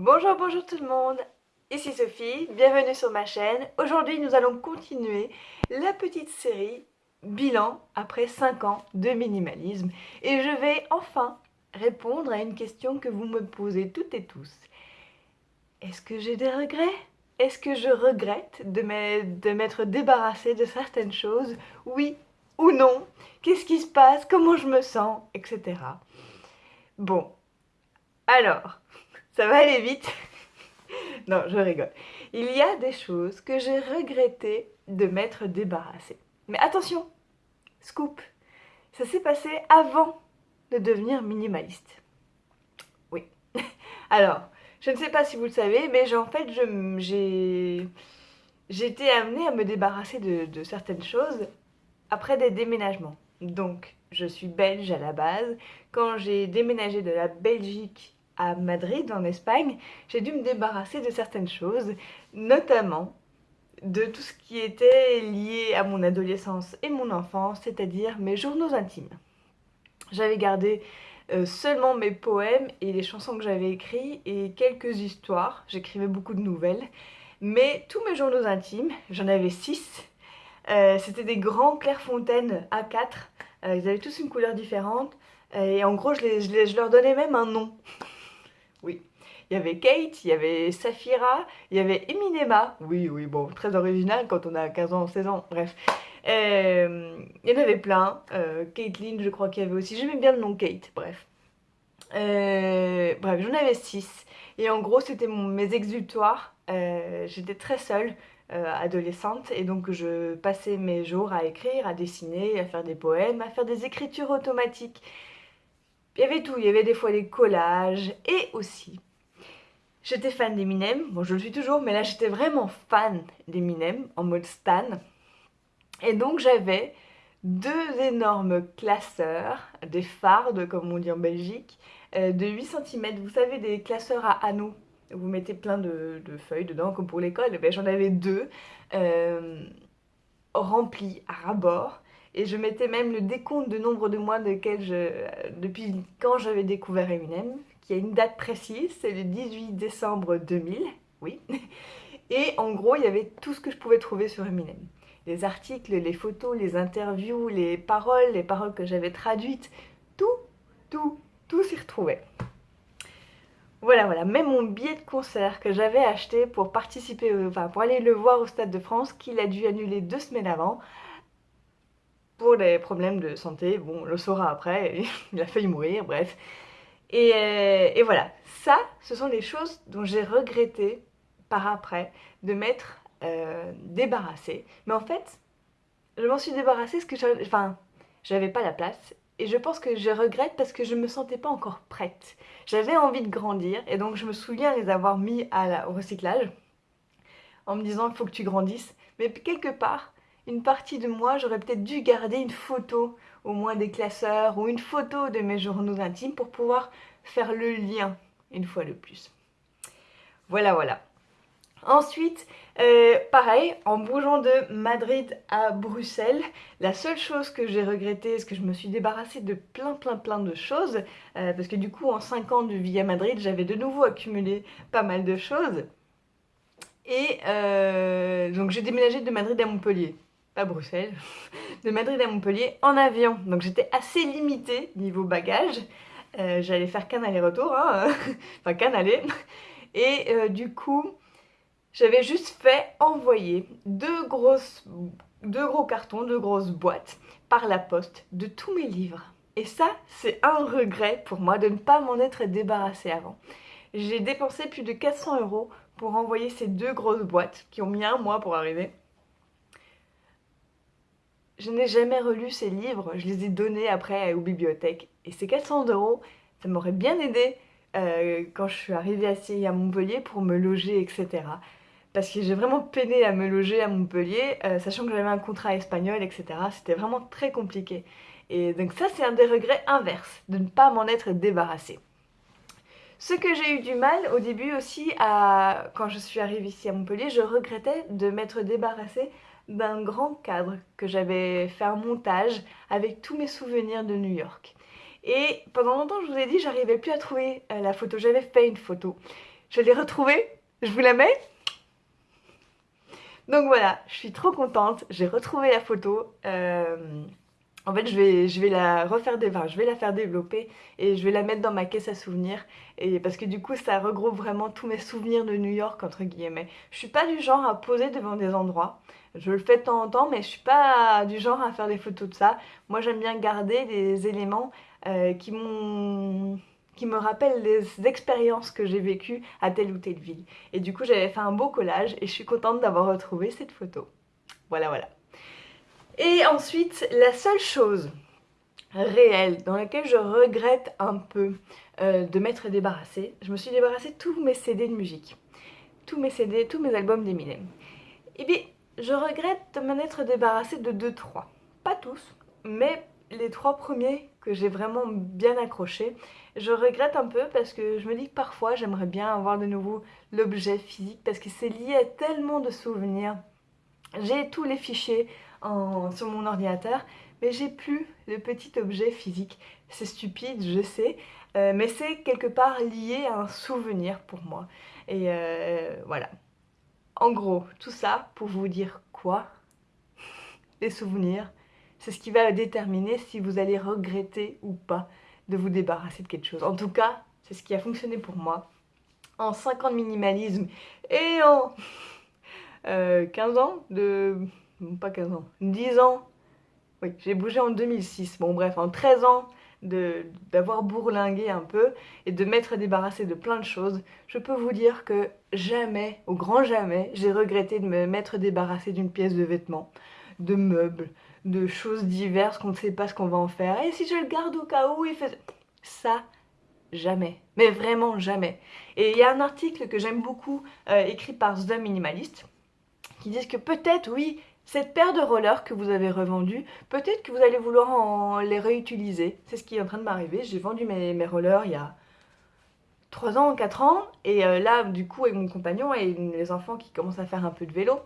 Bonjour, bonjour tout le monde Ici Sophie, bienvenue sur ma chaîne. Aujourd'hui, nous allons continuer la petite série bilan après 5 ans de minimalisme. Et je vais enfin répondre à une question que vous me posez toutes et tous. Est-ce que j'ai des regrets? Est-ce que je regrette de m'être débarrassée de certaines choses? Oui ou non? Qu'est-ce qui se passe? Comment je me sens? Etc. Bon, alors, ça va aller vite. non, je rigole. Il y a des choses que j'ai regretté de m'être débarrassée. Mais attention, scoop, ça s'est passé avant de devenir minimaliste. Oui. Alors, je ne sais pas si vous le savez, mais en fait, j'ai été amenée à me débarrasser de, de certaines choses après des déménagements. Donc, je suis belge à la base. Quand j'ai déménagé de la Belgique Madrid, en Espagne, j'ai dû me débarrasser de certaines choses, notamment de tout ce qui était lié à mon adolescence et mon enfance, c'est-à-dire mes journaux intimes. J'avais gardé euh, seulement mes poèmes et les chansons que j'avais écrites et quelques histoires, j'écrivais beaucoup de nouvelles, mais tous mes journaux intimes, j'en avais six, euh, c'était des grands Clairefontaine A4, euh, ils avaient tous une couleur différente, et en gros je leur donnais même un nom. Oui. Il y avait Kate, il y avait Safira, il y avait Eminema. Oui, oui, bon, très original quand on a 15 ans, 16 ans, bref. Euh, il y en avait plein. Euh, Caitlyn, je crois qu'il y avait aussi. J'aimais bien le nom Kate, bref. Euh, bref, j'en avais 6. Et en gros, c'était mes exutoires. Euh, j'étais très seule, adolescente, et donc je passais mes jours à écrire, à dessiner, à faire des poèmes, à faire des écritures automatiques. Il y avait tout, il y avait des fois des collages et aussi j'étais fan d'Eminem, bon je le suis toujours mais là j'étais vraiment fan d'Eminem en mode stan. Et donc j'avais deux énormes classeurs, des fardes comme on dit en Belgique, euh, de 8 cm, vous savez des classeurs à anneaux. Vous mettez plein de, feuilles dedans comme pour l'école, ben, j'en avais deux euh, remplis à rabord et je mettais même le décompte de nombre de mois depuis quand j'avais découvert Eminem, qui a une date précise, c'est le 18 décembre 2000, oui. Et en gros, il y avait tout ce que je pouvais trouver sur Eminem. Les articles, les photos, les interviews, les paroles, les paroles que j'avais traduites, tout, tout, tout s'y retrouvait. Voilà, voilà, même mon billet de concert que j'avais acheté pour participer, enfin pour aller le voir au Stade de France, qu'il a dû annuler deux semaines avant, pour des problèmes de santé. Bon, on le saura après, il a failli mourir, bref. Euh, et, voilà, ça, ce sont les choses dont j'ai regretté par après de m'être euh, débarrassée. Mais en fait, je m'en suis débarrassée parce que j'avais pas la place. Et je pense que je regrette parce que je me sentais pas encore prête. J'avais envie de grandir et donc je me souviens les avoir mis à au recyclage en me disant il faut que tu grandisses. Mais quelque part, une partie de moi, j'aurais peut-être dû garder une photo, au moins des classeurs, ou une photo de mes journaux intimes pour pouvoir faire le lien une fois de plus. Voilà, voilà. Ensuite, euh, pareil, en bougeant de Madrid à Bruxelles, la seule chose que j'ai regretté, c'est que je me suis débarrassée de plein plein plein de choses, euh, parce que du coup en 5 ans de vie à Madrid, j'avais de nouveau accumulé pas mal de choses. Et euh, donc j'ai déménagé de Madrid à Montpellier pas Bruxelles, de Madrid à Montpellier en avion. Donc j'étais assez limitée niveau bagage. Euh, j'allais faire qu'un aller-retour, hein, enfin qu'un aller. Et euh, du coup, j'avais juste fait envoyer deux, grosses, deux gros cartons, deux grosses boîtes par la poste de tous mes livres. Et ça, c'est un regret pour moi de ne pas m'en être débarrassée avant. J'ai dépensé plus de 400 euros pour envoyer ces deux grosses boîtes qui ont mis un mois pour arriver. Je n'ai jamais relu ces livres, je les ai donnés après aux bibliothèques. Et ces 400 euros, ça m'aurait bien aidé euh, quand je suis arrivée à, à Montpellier pour me loger, etc. Parce que j'ai vraiment peiné à me loger à Montpellier, euh, sachant que j'avais un contrat espagnol, etc. C'était vraiment très compliqué. Et donc ça, c'est un des regrets inverses, de ne pas m'en être débarrassée. Ce que j'ai eu du mal au début aussi, à... quand je suis arrivée ici à Montpellier, je regrettais de m'être débarrassée d'un grand cadre que j'avais fait un montage avec tous mes souvenirs de New York. Et pendant longtemps, je vous ai dit, j'arrivais plus à trouver euh, la photo. J'avais fait une photo. je l'ai retrouvée, je vous la mets. Donc voilà, je suis trop contente, j'ai retrouvé la photo. Euh, en fait, je vais, la refaire des, je vais la faire développer et je vais la mettre dans ma caisse à souvenirs. Et parce que du coup, ça regroupe vraiment tous mes souvenirs de New York entre guillemets. Je suis pas du genre à poser devant des endroits. Je le fais de temps en temps, mais je suis pas du genre à faire des photos de ça. Moi, j'aime bien garder des éléments euh, qui m'ont me rappellent les expériences que j'ai vécues à telle ou telle ville. Et du coup, j'avais fait un beau collage et je suis contente d'avoir retrouvé cette photo. Voilà, voilà. Et ensuite, la seule chose réelle dans laquelle je regrette un peu euh, de m'être débarrassée, je me suis débarrassée de tous mes CD de musique. Tous mes CD, tous mes albums d'Eminem. Et eh bien, je regrette de m'en être débarrassée de 2-3. Pas tous, mais les trois premiers que j'ai vraiment bien accrochés, je regrette un peu parce que je me dis que parfois j'aimerais bien avoir de nouveau l'objet physique parce que c'est lié à tellement de souvenirs. J'ai tous les fichiers sur mon ordinateur, mais j'ai plus le petit objet physique. C'est stupide, je sais, euh, mais c'est quelque part lié à un souvenir pour moi. Et euh, voilà. En gros, tout ça pour vous dire quoi? Les souvenirs, c'est ce qui va déterminer si vous allez regretter ou pas de vous débarrasser de quelque chose. En tout cas, c'est ce qui a fonctionné pour moi. En 5 ans de minimalisme et en 15 euh, ans de pas 15 ans, 10 ans, oui, j'ai bougé en 2006, bon bref, en 13 ans d'avoir bourlingué un peu et de m'être débarrassé de plein de choses, je peux vous dire que jamais, au grand jamais, j'ai regretté de me mettre débarrassé d'une pièce de vêtements, de meubles, de choses diverses qu'on ne sait pas ce qu'on va en faire. Et si je le garde au cas où, il fait... Ça, jamais. Mais vraiment jamais. Et il y a un article que j'aime beaucoup, euh, écrit par The Minimalist, qui dit que peut-être, oui, cette paire de rollers que vous avez revendue, peut-être que vous allez vouloir les réutiliser. C'est ce qui est en train de m'arriver. J'ai vendu mes, rollers il y a 3 ans, 4 ans. Et euh, là, du coup, avec mon compagnon et les enfants qui commencent à faire un peu de vélo,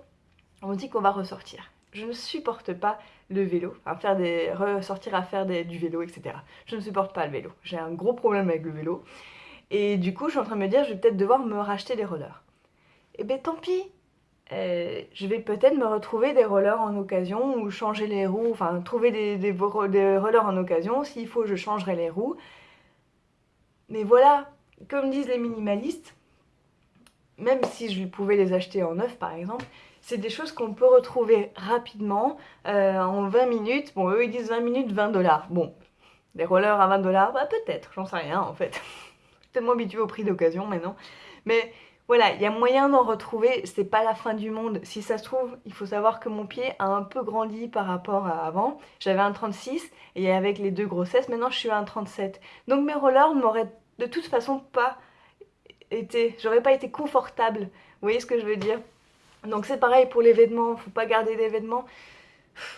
on dit qu'on va ressortir. Je ne supporte pas le vélo, enfin faire des, ressortir à faire du vélo, etc. Je ne supporte pas le vélo. J'ai un gros problème avec le vélo. Et du coup, je suis en train de me dire, je vais peut-être devoir me racheter des rollers. Eh ben tant pis, euh, je vais peut-être me retrouver des rollers en occasion ou changer les roues, enfin trouver des, rollers en occasion, s'il faut je changerai les roues. Mais voilà, comme disent les minimalistes, même si je pouvais les acheter en neuf par exemple, c'est des choses qu'on peut retrouver rapidement euh, en 20 minutes. Bon, eux ils disent 20 minutes, 20 dollars. Bon, des rollers à 20 dollars, bah peut-être, j'en sais rien en fait. tellement habitué au prix d'occasion maintenant. Mais voilà, il y a moyen d'en retrouver, c'est pas la fin du monde. Si ça se trouve, il faut savoir que mon pied a un peu grandi par rapport à avant. J'avais un 36 et avec les deux grossesses, maintenant je suis à un 37. Donc mes rollers m'auraient de toute façon pas été, j'aurais pas été confortable. Vous voyez ce que je veux dire? Donc c'est pareil pour les vêtements, faut pas garder des vêtements.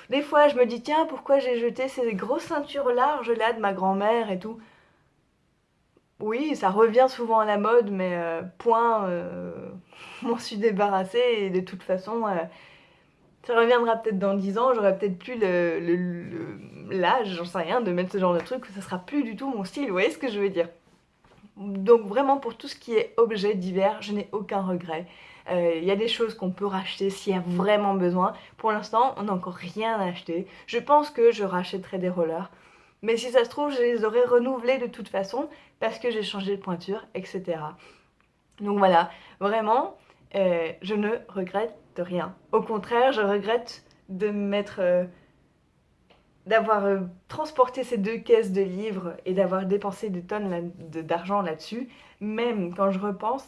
Des fois je me dis tiens pourquoi j'ai jeté ces grosses ceintures larges là de ma grand-mère et tout? Oui, ça revient souvent à la mode, mais euh, point, euh, m'en suis débarrassée et de toute façon, euh, ça reviendra peut-être dans 10 ans, j'aurai peut-être plus l'âge, j'en sais rien, de mettre ce genre de truc, ça sera plus du tout mon style, vous voyez ce que je veux dire Donc vraiment pour tout ce qui est objet divers, je n'ai aucun regret. Il y a des choses qu'on peut racheter s'il y a vraiment besoin. Pour l'instant, on n'a encore rien acheté. Je pense que je rachèterai des rollers. Mais si ça se trouve, je les aurais renouvelés de toute façon parce que j'ai changé de pointure, etc. Donc voilà, vraiment, euh, je ne regrette rien. Au contraire, je regrette de mettre... Euh, d'avoir euh, transporté ces deux caisses de livres et d'avoir dépensé des tonnes d'argent là-dessus. Même quand je repense,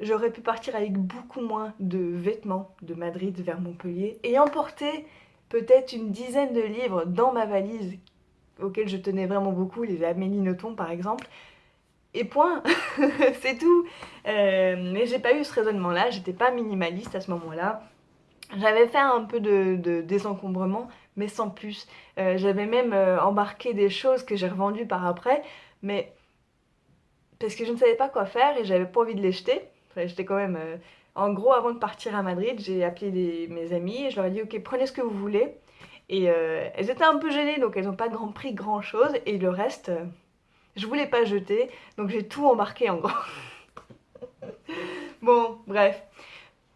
j'aurais pu partir avec beaucoup moins de vêtements de Madrid vers Montpellier et emporter peut-être une dizaine de livres dans ma valise auxquels je tenais vraiment beaucoup, les Amélie par exemple. Et point, c'est tout. Euh, mais j'ai pas eu ce raisonnement-là, j'étais pas minimaliste à ce moment-là. J'avais fait un peu de, désencombrement, mais sans plus. Euh, j'avais même euh, embarqué des choses que j'ai revendues par après, mais parce que je ne savais pas quoi faire et j'avais pas envie de les jeter. J'étais quand même... En gros, avant de partir à Madrid, j'ai appelé mes amis et je leur ai dit « Ok, prenez ce que vous voulez ». Et euh, elles étaient un peu gênées, donc elles n'ont pas grand pris grand chose. Et le reste, euh, je voulais pas jeter, donc j'ai tout embarqué en gros. Bon, bref.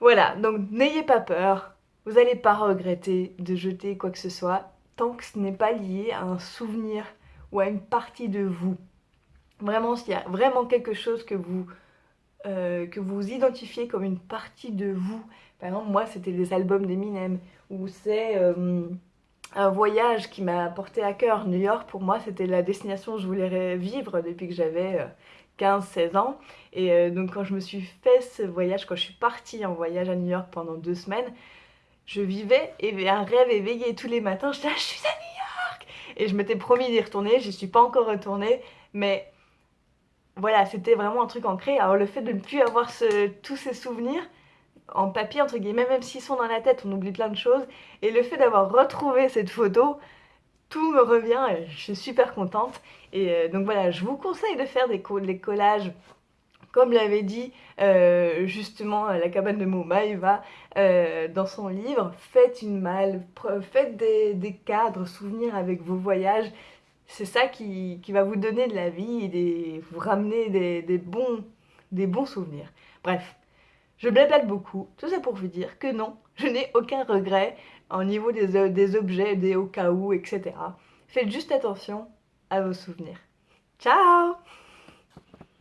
Voilà, donc n'ayez pas peur. Vous n'allez pas regretter de jeter quoi que ce soit tant que ce n'est pas lié à un souvenir ou à une partie de vous. Vraiment, s'il y a vraiment quelque chose que vous, euh, que vous identifiez comme une partie de vous, par exemple, moi, c'était les albums d'Eminem, ou c'est euh, un voyage qui m'a porté à cœur. New York, pour moi, c'était la destination que je voulais vivre depuis que j'avais 15-16 euh, ans. Et donc, quand je me suis fait ce voyage, quand je suis partie en voyage à New York pendant deux semaines, je vivais un rêve éveillé tous les matins. Je disais, je suis à New York Et je m'étais promis d'y retourner, j'y suis pas encore retournée, mais voilà, c'était vraiment un truc ancré. Alors le fait de ne plus avoir tous ces souvenirs en papier, entre guillemets, même s'ils sont dans la tête, on oublie plein de choses. Et le fait d'avoir retrouvé cette photo, tout me revient et je suis super contente. Et euh, donc voilà, je vous conseille de faire des, collages comme l'avait dit euh, justement la cabane de Momaïva euh, dans son livre, faites une malle, faites des, des cadres, souvenirs avec vos voyages c'est ça qui, va vous donner de la vie et vous ramener des, bons, des bons souvenirs. Bref, je blablate beaucoup. Tout ça pour vous dire que non, je n'ai aucun regret au niveau des, des objets, des au cas où, etc. Faites juste attention à vos souvenirs. Ciao